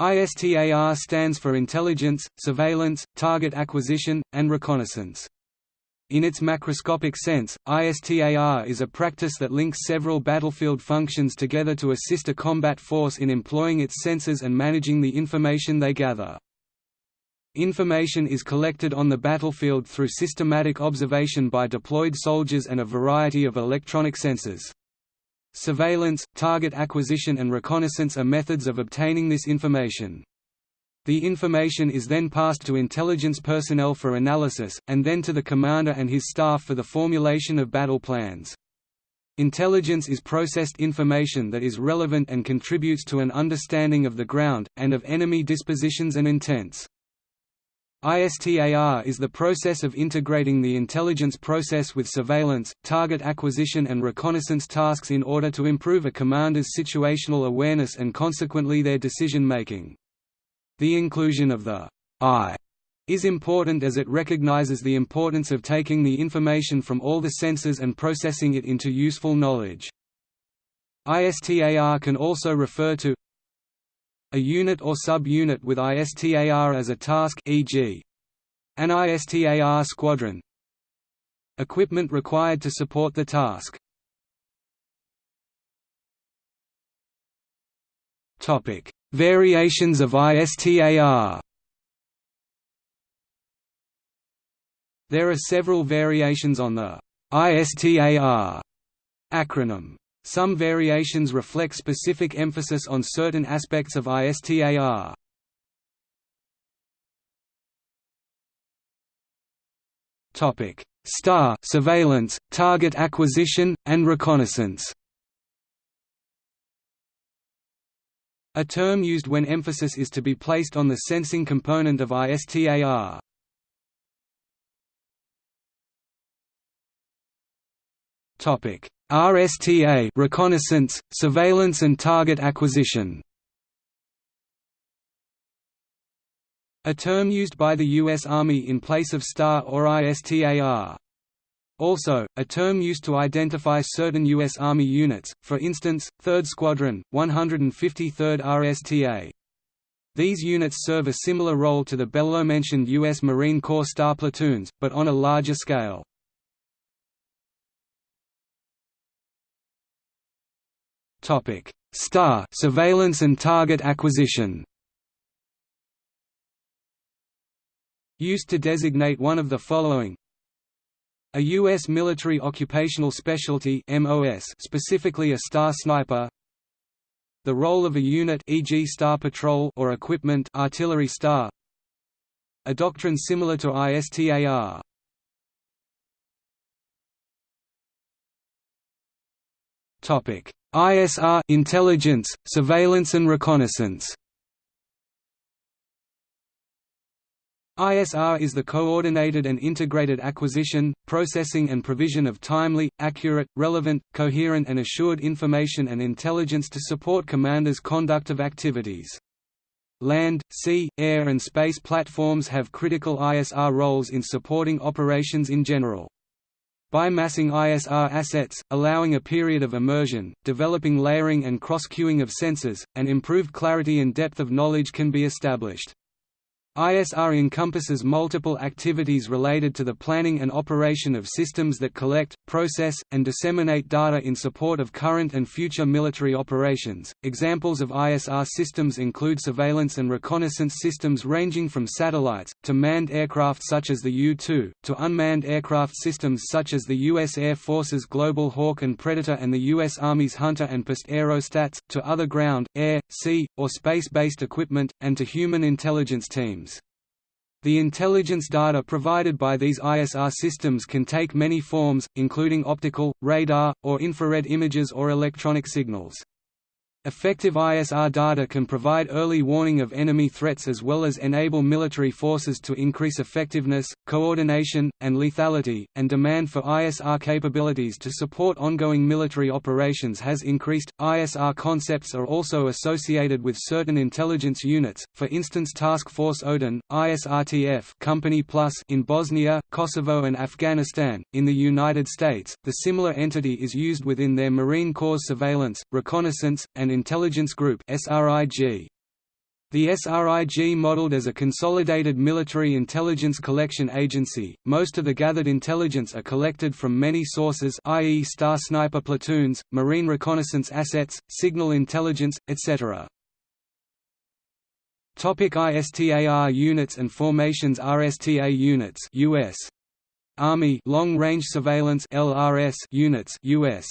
ISTAR stands for Intelligence, Surveillance, Target Acquisition, and Reconnaissance. In its macroscopic sense, ISTAR is a practice that links several battlefield functions together to assist a combat force in employing its sensors and managing the information they gather. Information is collected on the battlefield through systematic observation by deployed soldiers and a variety of electronic sensors. Surveillance, target acquisition and reconnaissance are methods of obtaining this information. The information is then passed to intelligence personnel for analysis, and then to the commander and his staff for the formulation of battle plans. Intelligence is processed information that is relevant and contributes to an understanding of the ground, and of enemy dispositions and intents. ISTAR is the process of integrating the intelligence process with surveillance, target acquisition and reconnaissance tasks in order to improve a commander's situational awareness and consequently their decision-making. The inclusion of the I is important as it recognizes the importance of taking the information from all the sensors and processing it into useful knowledge. ISTAR can also refer to a unit or sub-unit with ISTAR as a task e.g. an ISTAR squadron equipment required to support the task Variations of ISTAR. There are several variations on the ISTAR acronym. Some variations reflect specific emphasis on certain aspects of ISTAR. Topic: STAR surveillance, target acquisition, and reconnaissance. A term used when emphasis is to be placed on the sensing component of ISTAR. Topic: RSTA reconnaissance, surveillance and target acquisition. A term used by the U.S. Army in place of STAR or ISTAR. Also, a term used to identify certain U.S. Army units, for instance, 3rd Squadron, 153rd RSTA. These units serve a similar role to the below-mentioned U.S. Marine Corps STAR platoons, but on a larger scale. Topic: STAR surveillance and target acquisition. Used to designate one of the following a U.S. military occupational specialty MOS specifically a star sniper The role of a unit e.g. star patrol or equipment artillery star A doctrine similar to ISTAR Topic ISR intelligence, surveillance and reconnaissance ISR is the coordinated and integrated acquisition, processing and provision of timely, accurate, relevant, coherent and assured information and intelligence to support commanders' conduct of activities. Land, sea, air and space platforms have critical ISR roles in supporting operations in general. By massing ISR assets, allowing a period of immersion, developing layering and cross-cueing of sensors, and improved clarity and depth of knowledge can be established. ISR encompasses multiple activities related to the planning and operation of systems that collect, process, and disseminate data in support of current and future military operations. Examples of ISR systems include surveillance and reconnaissance systems ranging from satellites, to manned aircraft such as the U-2, to unmanned aircraft systems such as the U.S. Air Force's Global Hawk and Predator and the U.S. Army's Hunter and Pursuit aerostats, to other ground, air, sea, or space-based equipment, and to human intelligence teams. The intelligence data provided by these ISR systems can take many forms, including optical, radar, or infrared images or electronic signals. Effective ISR data can provide early warning of enemy threats as well as enable military forces to increase effectiveness, coordination, and lethality, and demand for ISR capabilities to support ongoing military operations has increased. ISR concepts are also associated with certain intelligence units, for instance Task Force Odin, ISRTF Company Plus in Bosnia, Kosovo and Afghanistan. In the United States, the similar entity is used within their Marine Corps surveillance, reconnaissance, and and Intelligence Group. The SRIG modeled as a consolidated military intelligence collection agency, most of the gathered intelligence are collected from many sources i.e. star sniper platoons, marine reconnaissance assets, signal intelligence, etc. Topic ISTAR units and formations RSTA units US Army Long Range Surveillance LRS units US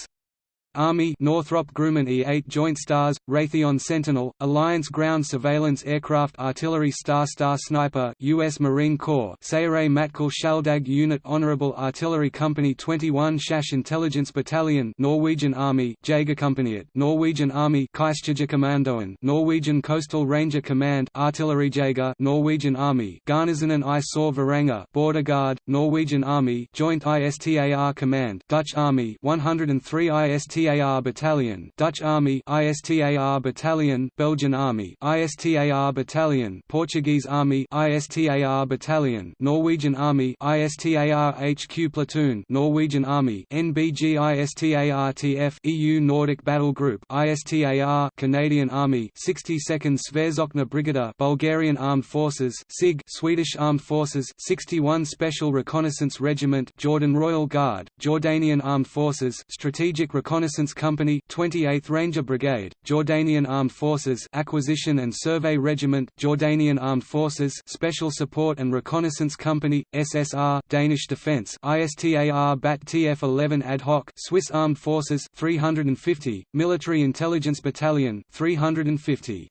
Army Northrop Grumman E-8 Joint Stars, Raytheon Sentinel, Alliance Ground Surveillance Aircraft Artillery Star Star Sniper U.S. Marine Corps Sayeret Matkal Shaldag Unit Honorable Artillery Company 21 Shash Intelligence Battalion Norwegian Army Jagerkompaniet Norwegian Army Kystjegerkommandoen Norwegian Coastal Ranger Command Artillery Jager Norwegian Army Garnisonen i Sør Varanger Border Guard Norwegian Army Joint ISTAR Command Dutch Army 103 ISTAR ISTAR Battalion, Dutch Army ISTAR Battalion, Belgian Army ISTAR Battalion, Portuguese Army ISTAR Battalion, Norwegian Army ISTAR HQ Platoon, Norwegian Army NBG ISTARTF EU Nordic Battle Group ISTAR Canadian Army 62nd Sverzokna Brigada Bulgarian Armed Forces SIG Swedish Armed Forces 61 Special Reconnaissance Regiment Jordan Royal Guard Jordanian Armed Forces Strategic Reconnaissance Reconnaissance Company 28th Ranger Brigade, Jordanian Armed Forces Acquisition and Survey Regiment Jordanian Armed Forces Special Support and Reconnaissance Company, SSR Danish Defence ISTAR BAT TF-11 Ad hoc Swiss Armed Forces 350, Military Intelligence Battalion 350.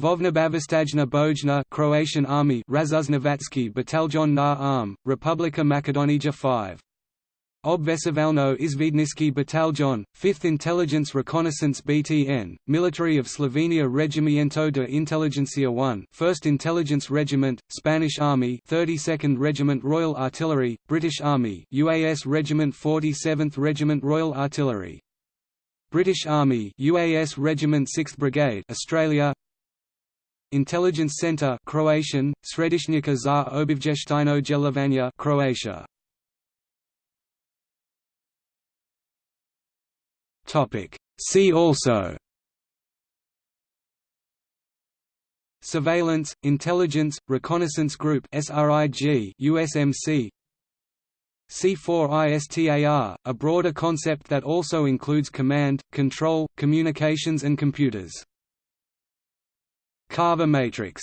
Vojnobavostajna Bojna Croatian Army Razuznavatsky Bataljon na Arm, Republika Makedonija 5 Obvesevalno Izvidniski Bataljon, 5th Intelligence Reconnaissance BTN, Military of Slovenia Regimiento de Inteligencia 1 1st Intelligence Regiment, Spanish Army 32nd Regiment Royal Artillery, British Army UAS Regiment 47th Regiment Royal Artillery. British Army UAS Regiment 6th Brigade Australia. Intelligence Center Croatian, Središnjaka za obavještajno djelovanje Croatia Topic. See also Surveillance, Intelligence, Reconnaissance Group SRIG USMC C4ISTAR, a broader concept that also includes command, control, communications and computers. Carver matrix